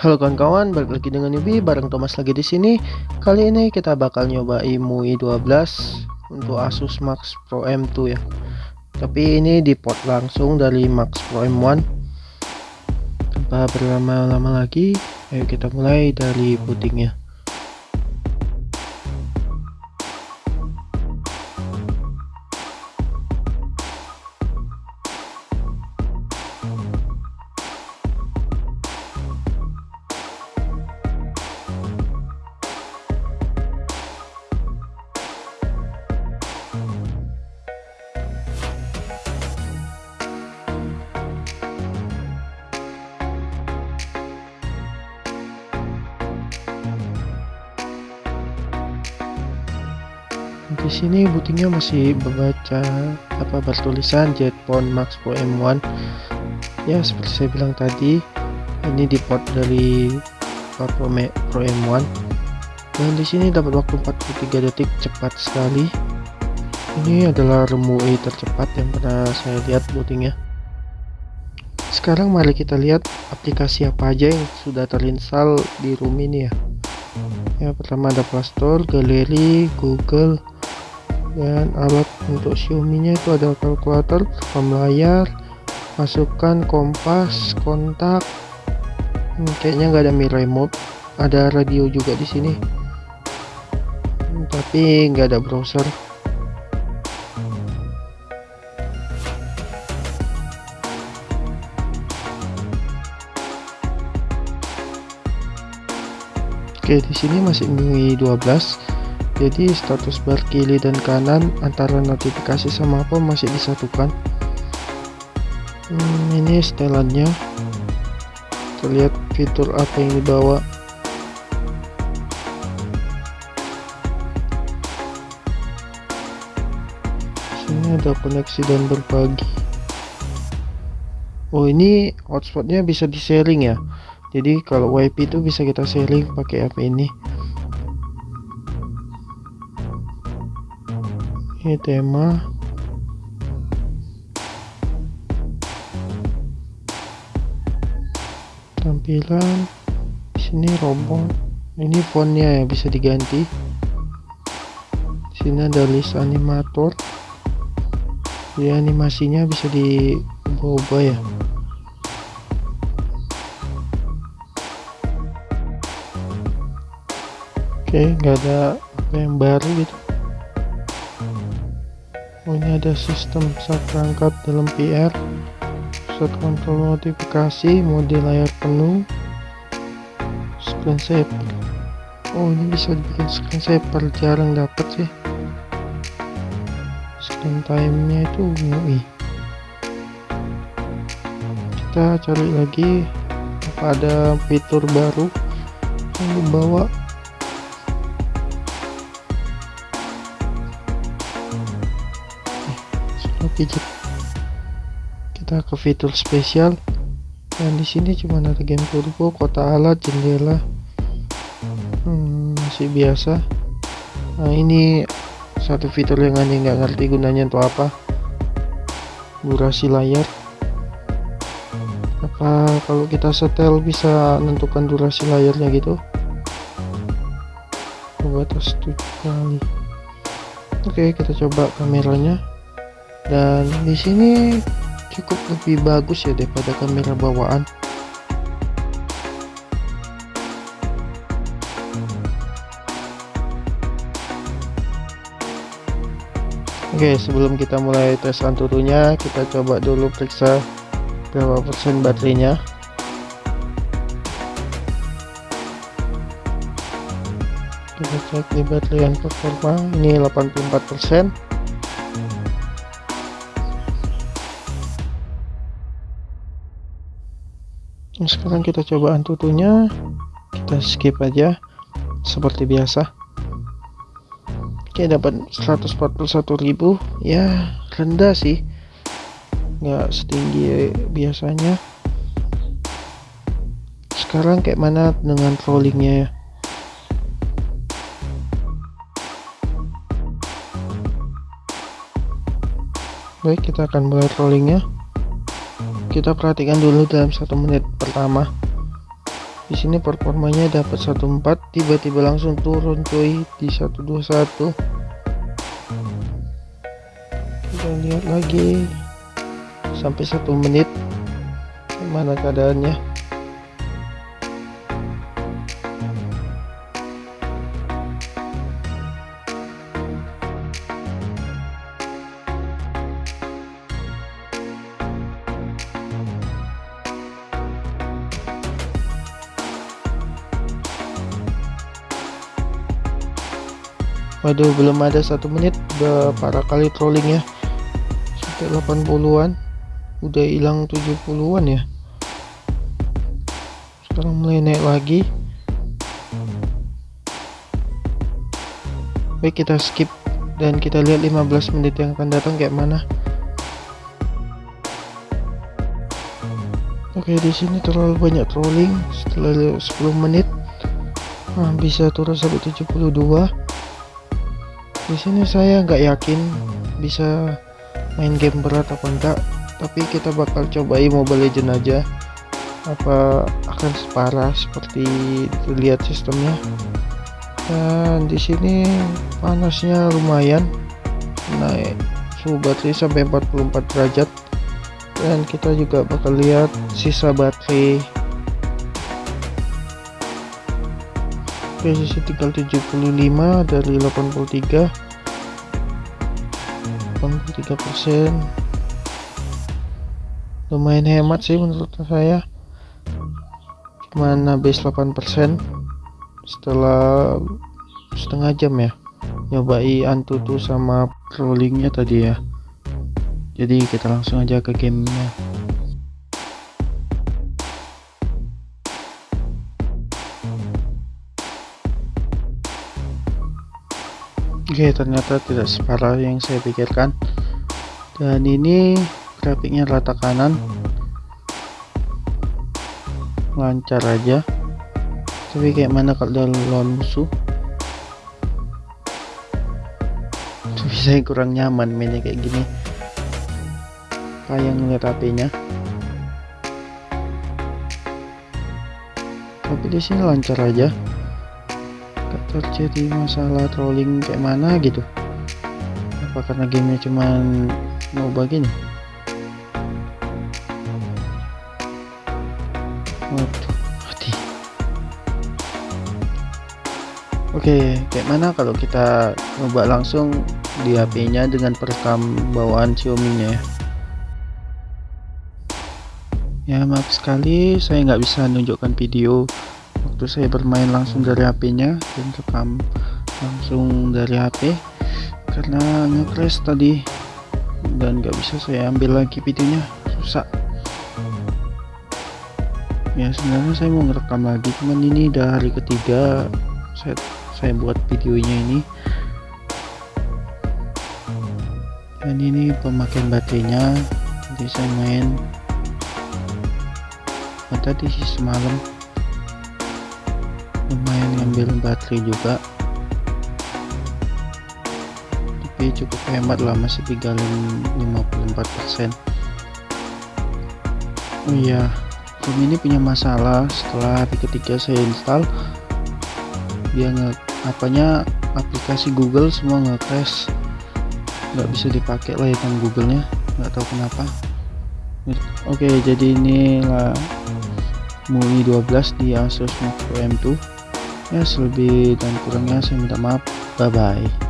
Halo kawan-kawan, balik lagi dengan Yubi bareng Thomas lagi di sini. Kali ini kita bakal nyoba MUI 12 untuk Asus Max Pro M2 ya. Tapi ini di port langsung dari Max Pro M1. Tanpa berlama-lama lagi, ayo kita mulai dari bootingnya. Di sini bootingnya masih membaca apa bertulisan Jetphone Max Pro M1 ya seperti saya bilang tadi ini di port dari Pro, Pro M1 dan di sini dapat waktu 43 detik cepat sekali. Ini adalah ROM tercepat yang pernah saya lihat bootingnya. Sekarang mari kita lihat aplikasi apa aja yang sudah terinstall di room ini ya. Ya pertama ada Playstore, Galeri, Google, dan alat untuk Xiaomi nya itu ada kalkulator rekam layar masukkan kompas kontak. Hmm, kayaknya nggak ada mirror remote ada radio juga di sini. Hmm, tapi nggak ada browser. Oke, di sini masih MIUI 12 jadi status bar kiri dan kanan antara notifikasi sama apa masih disatukan? Hmm, ini setelannya. Terlihat fitur apa yang dibawa? Sini ada koneksi dan berbagi. Oh ini hotspotnya bisa di sharing ya? Jadi kalau wifi itu bisa kita sharing pakai apa ini ini tema. Tampilan sini robot ini fontnya ya bisa diganti. Sini ada list animator. Jadi animasinya bisa diubah-ubah ya. Oke nggak ada yang baru gitu ini ada sistem saat perangkat dalam PR pusat kontrol notifikasi mode layar penuh screensaver oh ini bisa dibikin screensaver jarang dapat sih. Screen time nya itu UI kita cari lagi apa ada fitur baru? Yang dibawa gadget kita ke fitur spesial. Dan di sini cuma ada game turbo kota alat jendela hmm, masih biasa. Nah ini satu fitur yang aneh nggak ngerti gunanya untuk apa. Durasi layar. Apa kalau kita setel bisa menentukan durasi layarnya gitu? Batas 7 kali. Oke kita coba kameranya dan di sini cukup lebih bagus ya daripada kamera bawaan. Oke sebelum kita mulai tes anturunya kita coba dulu periksa berapa persen baterainya. Kita cek di baterai yang performa ini 84 persen nah, sekarang kita coba antutunya kita skip aja seperti biasa. Oke dapat 141.000 ya rendah sih. Nggak setinggi biasanya. Sekarang kayak mana dengan rollingnya ya? Baik kita akan mulai rollingnya kita perhatikan dulu dalam satu menit pertama. Di sini performanya dapat 14 tiba-tiba langsung turun cuy di 121 kita lihat lagi sampai satu menit. Gimana keadaannya Waduh belum ada satu menit. Udah parah kali trolling ya. Sampai 80an udah hilang 70an ya. Sekarang mulai naik lagi. Baik kita skip dan kita lihat 15 menit yang akan datang kayak mana. Oke di sini terlalu banyak trolling. Setelah 10 menit nah, bisa turun sampai 72 di sini saya nggak yakin bisa main game berat apa enggak tapi kita bakal cobai Mobile Legend aja. Apa akan separah seperti terlihat sistemnya? Dan di sini panasnya lumayan naik suhu baterai sampai 44 derajat. Dan kita juga bakal lihat sisa baterai presisi tinggal 75 dari 83 83 persen. Lumayan hemat sih menurut saya. Cuman habis 8 persen setelah setengah jam ya. Nyobai antutu sama rollingnya tadi ya. Jadi kita langsung aja ke gamenya Oke ternyata tidak separah yang saya pikirkan. Dan ini grafiknya rata kanan. Lancar aja. Tapi kayak mana kalau dalam musuh tapi saya kurang nyaman mainnya kayak gini. Kayak ngeliat HP-nya. Tapi di sini lancar aja terjadi masalah trolling kayak mana gitu? Apa karena gamenya cuman mau begini waduh hati oke kayak mana kalau kita coba langsung di HP nya dengan perekam bawaan Xiaomi nya ya? Ya maaf sekali saya nggak bisa menunjukkan video waktu saya bermain langsung dari HP-nya dan rekam langsung dari HP karena nge-crash tadi dan nggak bisa saya ambil lagi videonya susah ya sebenarnya saya mau ngerekam lagi cuman ini udah hari ketiga saya saya buat videonya ini. Dan ini pemakaian baterainya jadi saya main. Tadi sih semalam ngambil baterai juga. Tapi cukup hemat lah masih tinggal 54% oh iya game ini punya masalah. Setelah hari ketiga saya install dia nge apanya aplikasi Google semua nge-crash nggak bisa dipakai layanan Google-nya. Nggak tahu kenapa. Oke jadi inilah MUI 12 di Asus Pro M2 ya selebih dan kurangnya saya minta maaf. Bye bye